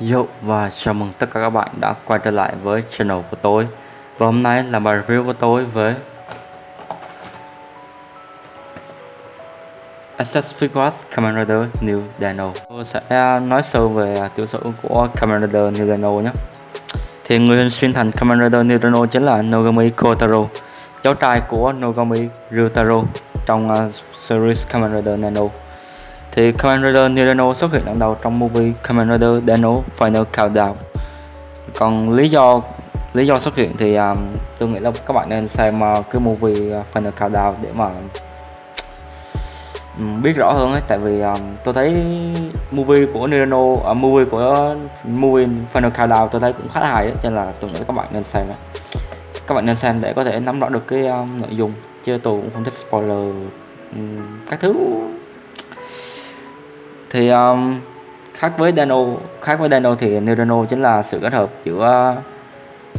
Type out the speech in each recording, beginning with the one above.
Yo và chào mừng tất cả các bạn đã quay trở lại với channel của tôi. Và hôm nay là bài review của tôi với Access Figuarts Kamen Rider New Dino. Tôi sẽ nói sâu về tiểu sử của Kamen Rider New Dino nhé. Thì người hình xuyên thành Kamen Rider New Dino chính là Nogami Kotaro Cháu trai của Nogami Ryutaro trong uh, series Kamen Rider Nano thì Kamen Rider Nirano xuất hiện lần đầu trong movie Kamen Rider Dano Final Countdown. Còn lý do lý do xuất hiện thì um, tôi nghĩ là các bạn nên xem uh, cái movie à, Final Countdown để mà um, biết rõ hơn ấy. Tại vì um, tôi thấy movie của Nirano uh, movie của movie Final Countdown tôi thấy cũng khá là hay ấy, cho nên là tôi nghĩ các bạn nên xem ấy. các bạn nên xem để có thể nắm rõ được cái um, nội dung. Chứ tôi cũng không thích spoiler um, các thứ thì um, khác với Dano khác với Dano thì Neurono chính là sự kết hợp giữa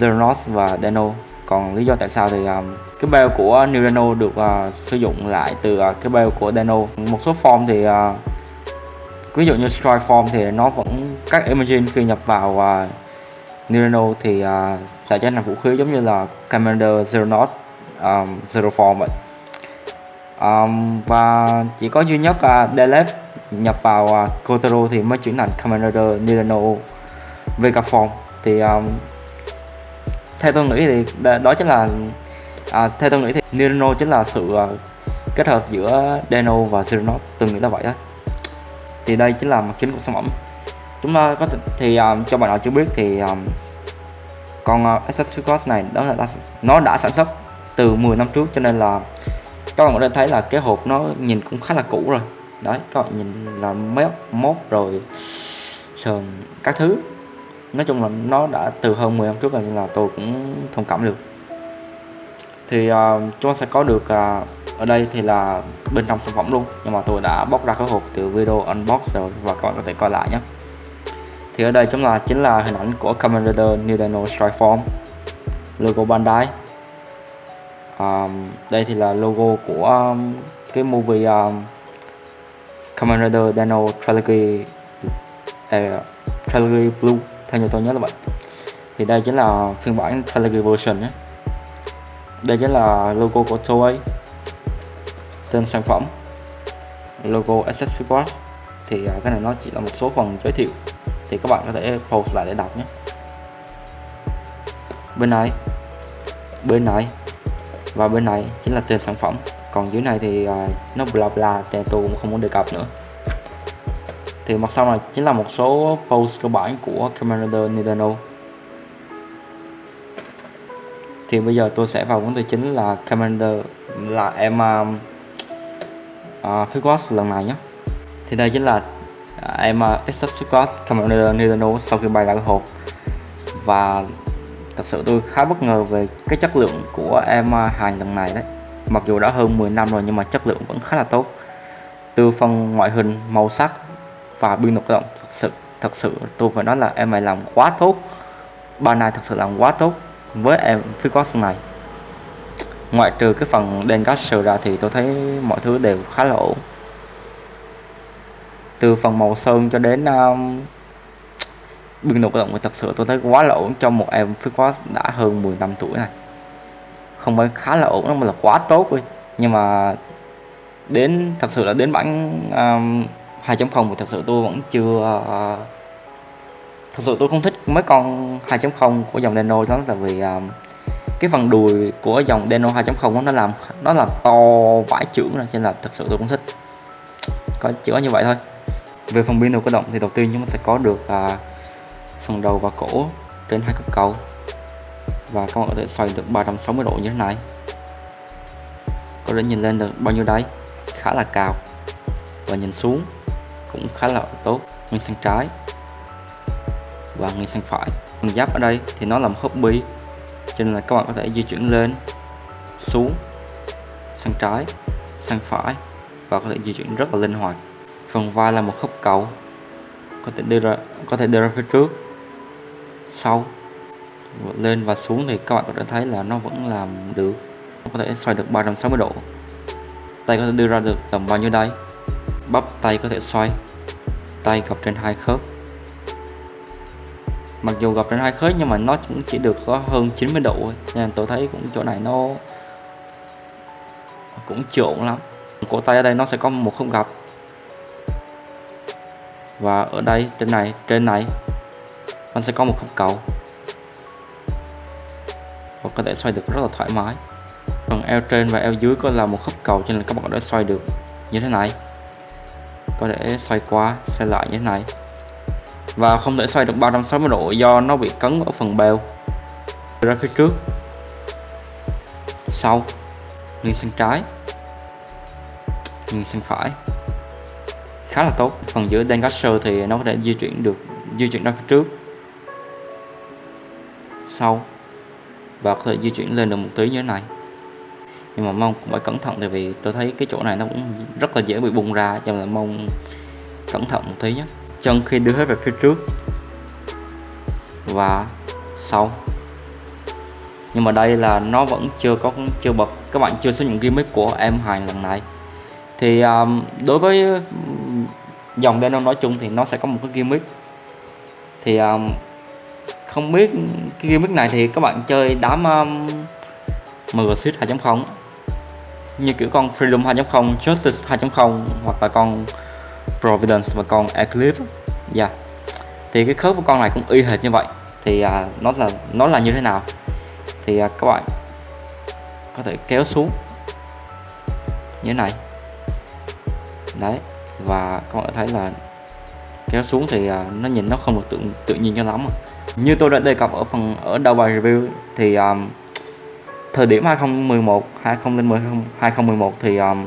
Zernos và Dano. Còn lý do tại sao thì um, cái bell của Neurono được uh, sử dụng lại từ uh, cái bell của Dano. Một số form thì uh, ví dụ như strike form thì nó vẫn các imaging khi nhập vào uh, Neurono thì uh, sẽ trở thành vũ khí giống như là Commander Zernos um, Zero form vậy. Um, và chỉ có duy nhất uh, Delete nhập vào à, uh, Kotaro thì mới chuyển thành Commander Nirano Vegaform thì um, theo tôi nghĩ thì đó chính là à, theo tôi nghĩ thì Nirano chính là sự uh, kết hợp giữa Deno và Xeronos tôi nghĩ là vậy đó thì đây chính là mặt chính của sản phẩm. Chúng ta có thể, thì um, cho bạn nào chưa biết thì um, con uh, này đó là nó đã sản xuất từ 10 năm trước cho nên là các bạn có thể thấy là cái hộp nó nhìn cũng khá là cũ rồi đấy các bạn nhìn là mép mốt rồi sườn các thứ. Nói chung là nó đã từ hơn 10 năm trước rồi nên là tôi cũng thông cảm được. Thì uh, chúng ta sẽ có được uh, ở đây thì là bên trong sản phẩm luôn. Nhưng mà tôi đã bóc ra cái hộp từ video unbox rồi và các bạn có thể coi lại nhé. Thì ở đây chúng là chính là hình ảnh của Kamen Rider New Dino Strike Form logo Bandai. Um, đây thì là logo của um, cái movie um, Kamen Rider Dino Trilogy uh, à, Trilogy Blue theo như tôi nhớ là vậy. Thì đây chính là phiên bản Trilogy version nhé. Đây chính là logo của Toei tên sản phẩm logo SS Figures. Thì uh, cái này nó chỉ là một số phần giới thiệu. Thì các bạn có thể pause lại để đọc nhé. Bên này bên này và bên này chính là tên sản phẩm còn dưới này thì uh, nó bla bla thì tôi cũng không muốn đề cập nữa. Thì mặt sau này chính là một số post cơ bản của Commander Nintendo. Thì bây giờ tôi sẽ vào vấn đề chính là Commander là em uh, uh, Figures lần này nhé. Thì đây chính là uh, em uh, Exodus Figures Commander Nintendo sau khi bay ra cái hộp. Và thật sự tôi khá bất ngờ về cái chất lượng của em uh, hàng lần này đấy mặc dù đã hơn 10 năm rồi nhưng mà chất lượng vẫn khá là tốt. Từ phần ngoại hình màu sắc và biên độ động thật sự thật sự tôi phải nói là em này làm quá tốt. Ban này thật sự làm quá tốt với em phía Ficos này. Ngoại trừ cái phần đen Gasser ra thì tôi thấy mọi thứ đều khá là ổn. Từ phần màu sơn cho đến um, biên độ động thì thật sự tôi thấy quá là ổn trong một em Ficos đã hơn 10 năm tuổi này không phải khá là ổn mà là quá tốt đi. Nhưng mà đến thật sự là đến bản um, 2.0 thì thật sự tôi vẫn chưa uh, thật sự tôi không thích mấy con 2.0 của dòng Deno đó là vì um, cái phần đùi của dòng Deno 2.0 nó làm nó làm to vãi trưởng ra nên là thật sự tôi cũng thích. Có chỉ có như vậy thôi. Về phần pin đầu cơ động thì đầu tiên chúng ta sẽ có được uh, phần đầu và cổ trên hai cấp cầu và các bạn có thể xoay được 360 độ như thế này. Có thể nhìn lên được bao nhiêu đấy khá là cao. Và nhìn xuống cũng khá là tốt. Nghiêng sang trái. Và nghiêng sang phải. Phần giáp ở đây thì nó là một khớp bi, cho nên là các bạn có thể di chuyển lên, xuống, sang trái, sang phải và có thể di chuyển rất là linh hoạt. Phần vai là một khớp cầu. Có thể đưa ra, có thể đưa ra phía trước, sau lên và xuống thì các bạn có thể thấy là nó vẫn làm được. Có thể xoay được 360 độ. Tay có thể đưa ra được tầm bao nhiêu đây? Bắp tay có thể xoay. Tay gập trên hai khớp. Mặc dù gập trên hai khớp nhưng mà nó cũng chỉ được có hơn 90 độ thôi. Nên tôi thấy cũng chỗ này nó cũng trộn lắm. Cổ tay ở đây nó sẽ có một khớp gập. Và ở đây trên này trên này, nó sẽ có một khớp cầu và có thể xoay được rất là thoải mái. Phần eo trên và eo dưới có là một khớp cầu cho nên các bạn có thể xoay được như thế này. Có thể xoay qua, xoay lại như thế này. Và không thể xoay được 360 độ do nó bị cấn ở phần bèo ra phía trước. Sau. Nghiêng sang trái. Nghiêng sang phải. Khá là tốt. Phần giữa Dengasher thì nó có thể di chuyển được, di chuyển ra phía trước. Sau và có thể di chuyển lên được một tí như thế này. Nhưng mà mong cũng phải cẩn thận tại vì tôi thấy cái chỗ này nó cũng rất là dễ bị bung ra cho nên là mong cẩn thận một tí nhé. Chân khi đưa hết về phía trước. Và sau. Nhưng mà đây là nó vẫn chưa có chưa bật. Các bạn chưa sử dụng gimmick của em hàng lần này. Thì um, đối với dòng Denon nói chung thì nó sẽ có một cái gimmick. Thì um, không biết cái gimmick này thì các bạn chơi đám um, MG 2.0 như kiểu con Freedom 2.0, Justice 2.0 hoặc là con Providence và con Eclipse yeah. Dạ. thì cái khớp của con này cũng y hệt như vậy. Thì à, nó là nó là như thế nào? Thì à, các bạn có thể kéo xuống như thế này. Đấy. Và các bạn thấy là kéo xuống thì à, nó nhìn nó không được tự tự nhiên cho lắm à. như tôi đã đề cập ở phần ở đầu bài review thì um, thời điểm 2011 2010 2011 thì um,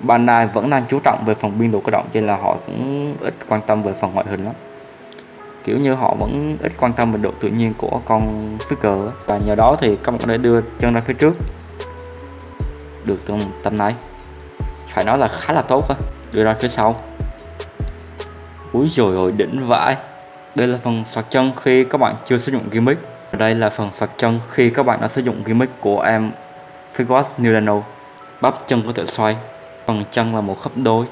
Bandai vẫn đang chú trọng về phần biên độ cơ động cho nên là họ cũng ít quan tâm về phần ngoại hình lắm. Kiểu như họ vẫn ít quan tâm về độ tự nhiên của con figure và nhờ đó thì các bạn có thể đưa chân ra phía trước. Được tâm tầm này. Phải nói là khá là tốt á. Đưa ra phía sau úi rồi ôi, đỉnh vãi. Đây là phần sạc chân khi các bạn chưa sử dụng gimmick. Đây là phần sạc chân khi các bạn đã sử dụng gimmick của em Figuas New bắp chân có thể xoay. Phần chân là một khớp đôi.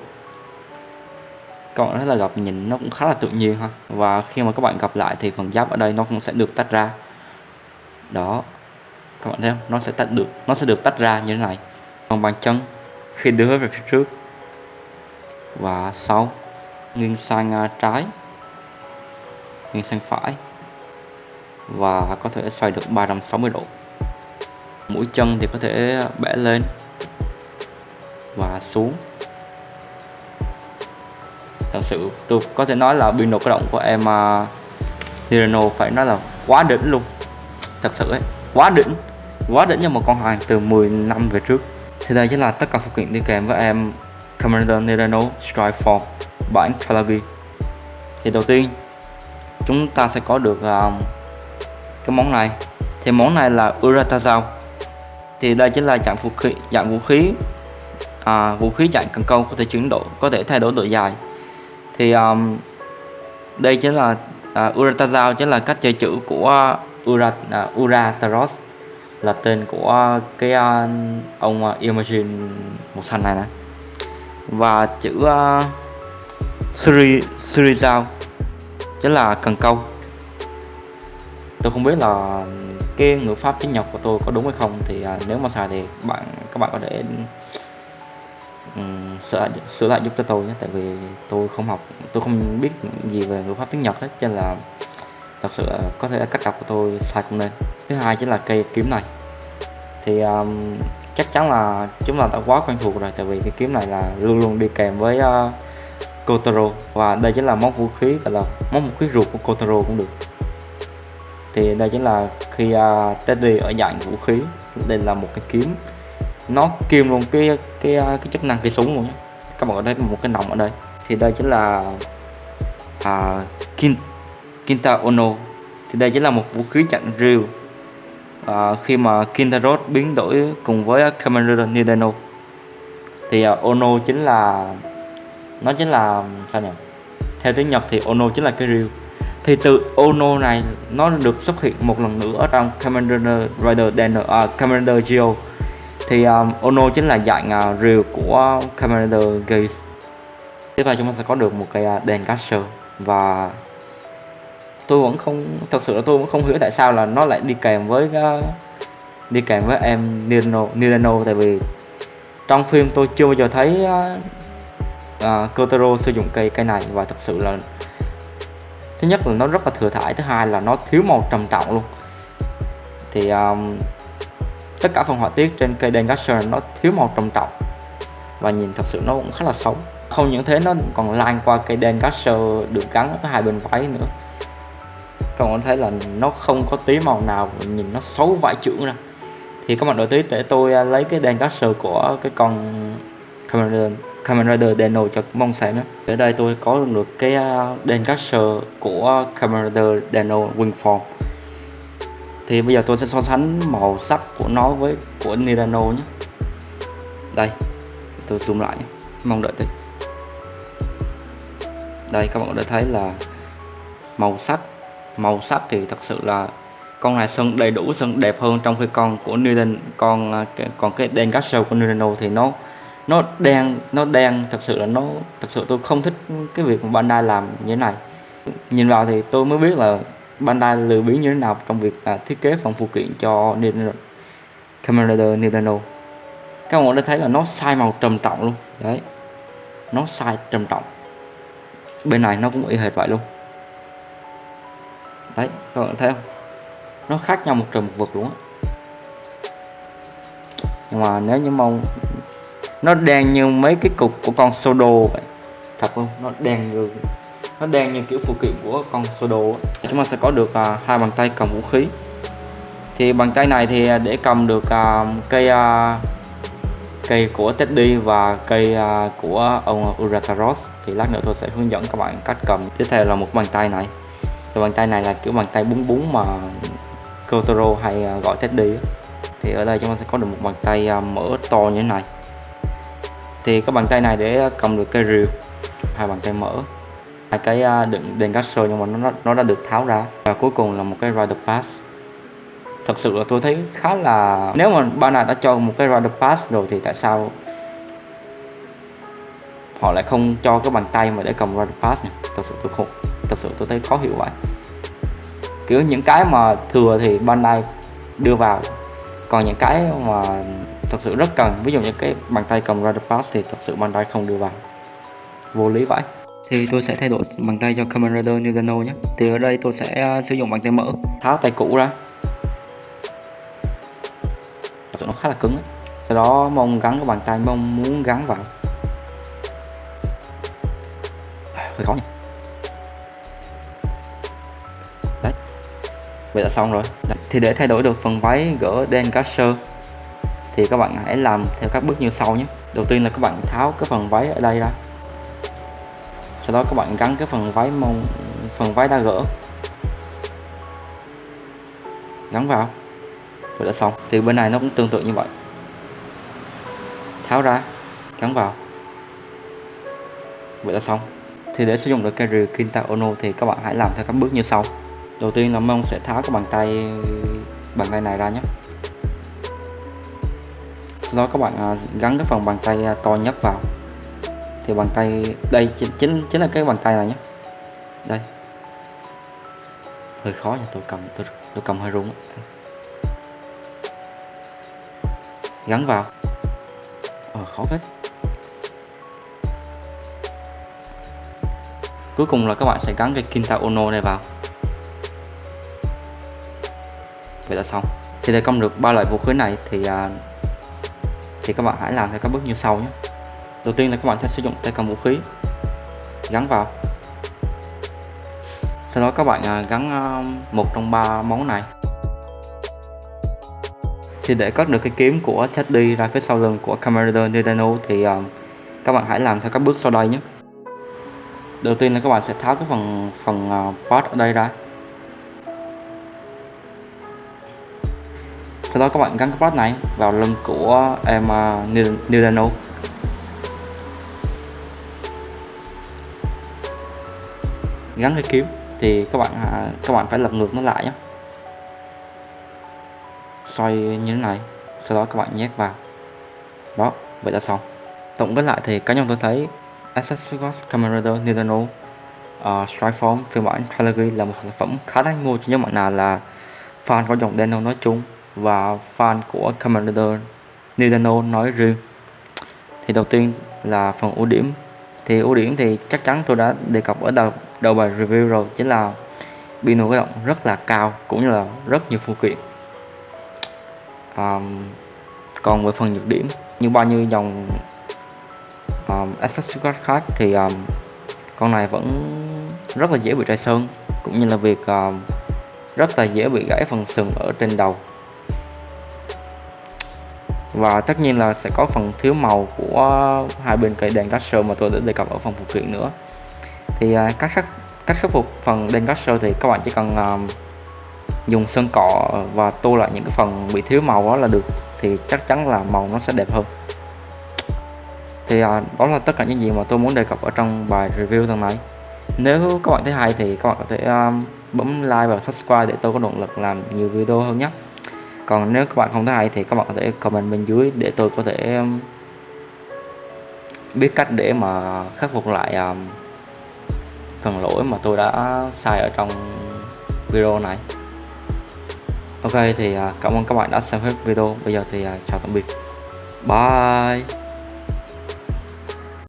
Các bạn thấy là gặp nhìn nó cũng khá là tự nhiên ha. Và khi mà các bạn gặp lại thì phần giáp ở đây nó cũng sẽ được tách ra. Đó. Các bạn thấy không? Nó sẽ tách được, nó sẽ được tách ra như thế này. Còn bàn chân, khi đưa về phía trước. Và sau nghiêng sang à, trái nghiêng sang phải và có thể xoay được 360 độ. Mũi chân thì có thể bẻ lên và xuống. Thật sự tôi có thể nói là biên độ cơ động của em à, uh, Nirano phải nói là quá đỉnh luôn. Thật sự ấy quá đỉnh quá đỉnh cho một con hàng từ 10 năm về trước. Thì đây chính là tất cả phụ kiện đi kèm với em Commander Nirano Strike Form bản Kalagi thì đầu tiên chúng ta sẽ có được um, cái món này. Thì món này là Uratazao. Thì đây chính là dạng vũ khí dạng vũ khí à, vũ khí dạng cần câu có thể chuyển đổi có thể thay đổi độ dài. Thì um, đây chính là uh, Uratazao chính là cách chơi chữ của Ura uh, Urataros là tên của cái uh, ông uh, Imagine màu xanh này nè. Và chữ uh, Suri dao chính là cần câu. Tôi không biết là cái ngữ pháp tiếng Nhật của tôi có đúng hay không thì à, nếu mà sai thì bạn các bạn có thể um, sửa lại, sửa lại giúp cho tôi nhé. Tại vì tôi không học tôi không biết gì về ngữ pháp tiếng Nhật hết cho nên là thật sự có thể cách đọc của tôi sai cũng nên. Thứ hai chính là cây kiếm này. Thì um, chắc chắn là chúng ta đã quá quen thuộc rồi tại vì cái kiếm này là luôn luôn đi kèm với uh, Kotaro. Và đây chính là món vũ khí gọi là món vũ khí ruột của Kotaro cũng được. Thì đây chính là khi uh, Teddy ở dạng vũ khí. Đây là một cái kiếm. Nó kiêm luôn cái cái à, cái chức năng cái súng luôn nhé. Các bạn có thấy một cái nòng ở đây. Thì đây chính là uh, Kin, Kinta Ono. Thì đây chính là một vũ khí chặn rìu uh, khi mà Kintarot biến đổi cùng với Commander Nidano thì uh, Ono chính là nó chính là sao nhỉ? Theo tiếng Nhật thì Ono chính là cái rìu thì từ Ono này nó được xuất hiện một lần nữa ở trong Commander Rider Dano, uh, à, Commander Geo. Thì um, Ono chính là dạng à, uh, rìu của Commander Gaze. Tiếp theo chúng ta sẽ có được một cái uh, đèn caster và tôi vẫn không thật sự là tôi vẫn không hiểu tại sao là nó lại đi kèm với uh, đi kèm với em Nirano, Nirano tại vì trong phim tôi chưa bao giờ thấy uh, uh, Kotaro sử dụng cây cây này và thật sự là thứ nhất là nó rất là thừa thải thứ hai là nó thiếu màu trầm trọng luôn. Thì um, tất cả phần họa tiết trên cây Dengasher nó thiếu màu trầm trọng và nhìn thật sự nó cũng khá là xấu. Không những thế nó còn lan qua cây Dengasher được gắn ở hai bên váy nữa. Các bạn thấy là nó không có tí màu nào nhìn nó xấu vãi trưởng ra. Thì các bạn đổi tí để tôi à, lấy cái Dengasher của cái con Cameron. Kamen Rider Deno cho mong xem nhé ở đây tôi có được cái à, đèn Dengasher của Kamen Rider Deno Wingform thì bây giờ tôi sẽ so sánh màu sắc của nó với của Nirano nhé. Đây, tôi zoom lại nhé. Mong đợi tí. Đây, các bạn đã thấy là màu sắc. Màu sắc thì thật sự là con này sơn đầy đủ sơn đẹp hơn trong khi con của Newton con à, còn cái đen Gasol của Nirano thì nó nó đen nó đen thật sự là nó thật sự tôi không thích cái việc mà Bandai làm như thế này. Nhìn vào thì tôi mới biết là Bandai lừa biến như thế nào trong việc à, thiết kế phần phụ kiện cho Nintendo Rider Nintendo. Các bạn đã thấy là nó sai màu trầm trọng luôn. Đấy nó sai trầm trọng. Bên này nó cũng y hệt vậy luôn. Đấy các bạn thấy không? Nó khác nhau một trời một vực luôn á. Nhưng mà nếu như mong nó đen như mấy cái cục của con Sodo vậy. Thật luôn nó đen như nó đen như kiểu phụ kiện của con Sodo chúng ta sẽ có được à, hai bàn tay cầm vũ khí. Thì bàn tay này thì à, để cầm được à, cây à, cây của Teddy và cây à, của ông Urataros thì lát nữa tôi sẽ hướng dẫn các bạn cách cầm. Tiếp theo là một bàn tay này. Thì bàn tay này là kiểu bàn tay búng búng mà Kotaro hay à, gọi Teddy thì ở đây chúng ta sẽ có được một bàn tay à, mở to như thế này thì các bàn tay này để cầm được cây rìu, hai bàn tay mở. Hai cái à, đựng đèn gasser nhưng mà nó nó đã được tháo ra. Và cuối cùng là một cái rider pass. Thật sự là tôi thấy khá là, nếu mà ban này đã cho một cái rider pass rồi thì tại sao họ lại không cho cái bàn tay mà để cầm rider pass nhỉ? Thật sự tôi không thật sự tôi thấy khó hiểu vậy. Kiểu những cái mà thừa thì ban này đưa vào, còn những cái mà thật sự rất cần. Ví dụ như cái bàn tay cầm rider pass thì thật sự Bandai không đưa vào. Vô lý vậy. Thì tôi sẽ thay đổi bàn tay cho Kamen Rider Nintendo nhé. Thì ở đây tôi sẽ uh, sử dụng bàn tay mở. Tháo tay cũ ra. Thật sự nó khá là cứng ấy. sau đó mong gắn cái bàn tay mong muốn gắn vào. Hơi khó nhỉ. Đấy. Vậy là xong rồi. Đấy. thì để thay đổi được phần váy gỡ đen Gasher thì các bạn hãy làm theo các bước như sau nhé. Đầu tiên là các bạn tháo cái phần váy ở đây ra. Sau đó các bạn gắn cái phần váy mông, phần váy đã gỡ. Gắn vào. Rồi đã xong. Thì bên này nó cũng tương tự như vậy. Tháo ra. Gắn vào. Vậy là xong. Thì để sử dụng được cây rìu Kinta Ono thì các bạn hãy làm theo các bước như sau. Đầu tiên là mông sẽ tháo cái bàn tay bàn tay này ra nhé sau đó các bạn à, gắn cái phần bàn tay à, to nhất vào. Thì bàn tay đây chính chính, chính là cái bàn tay này nhé. Đây. Hơi khó nha tôi cầm tôi, tôi cầm hơi rung gắn vào. Ờ khó phết. Cuối cùng là các bạn sẽ gắn cái Kinta Ono này vào. Vậy là xong. Thì để công được ba loại vũ khí này thì à, thì các bạn hãy làm theo các bước như sau nhé. Đầu tiên là các bạn sẽ sử dụng tay cầm vũ khí, gắn vào. Sau đó các bạn à, gắn à, một trong ba món này. Thì để cất được cái kiếm của Teddy ra phía sau lưng của Camerader Nidano thì à, các bạn hãy làm theo các bước sau đây nhé. Đầu tiên là các bạn sẽ tháo cái phần phần part ở đây ra. Sau đó các bạn gắn cái plug này vào lưng của em à, uh, Nintendo gắn cái kiếm thì các bạn à, các bạn phải lật ngược nó lại nhé. Xoay như thế này sau đó các bạn nhét vào. Đó vậy là xong. Tổng kết lại thì cá nhân tôi thấy Access Camera Nintendo uh, à, Strikeform phiên bản Trilogy là một sản phẩm khá đáng mua. Cho nhóm bạn nào là fan của dòng Nintendo nói chung và fan của Commander New nói riêng. Thì đầu tiên là phần ưu điểm. Thì ưu điểm thì chắc chắn tôi đã đề cập ở đầu đầu bài review rồi chính là pin hoạt động rất là cao cũng như là rất nhiều phụ kiện um, còn về phần nhược điểm như bao nhiêu dòng um, accessories khác thì um, con này vẫn rất là dễ bị trầy sơn cũng như là việc um, rất là dễ bị gãy phần sừng ở trên đầu và tất nhiên là sẽ có phần thiếu màu của hai bên cây đèn Gasser mà tôi đã đề cập ở phần phụ kiện nữa. Thì à, cách khắc cách khắc phục phần đèn Gasser thì các bạn chỉ cần uh, dùng sơn cọ và tô lại những cái phần bị thiếu màu đó là được thì chắc chắn là màu nó sẽ đẹp hơn. Thì à, đó là tất cả những gì mà tôi muốn đề cập ở trong bài review lần này. Nếu các bạn thấy hay thì các bạn có thể um, bấm like và subscribe để tôi có động lực làm nhiều video hơn nhé còn nếu các bạn không thấy hay thì các bạn có thể comment bên dưới để tôi có thể um, biết cách để mà khắc phục lại um, phần lỗi mà tôi đã sai ở trong video này. Ok thì à, cảm ơn các bạn đã xem hết video. Bây giờ thì à, chào tạm biệt. Bye.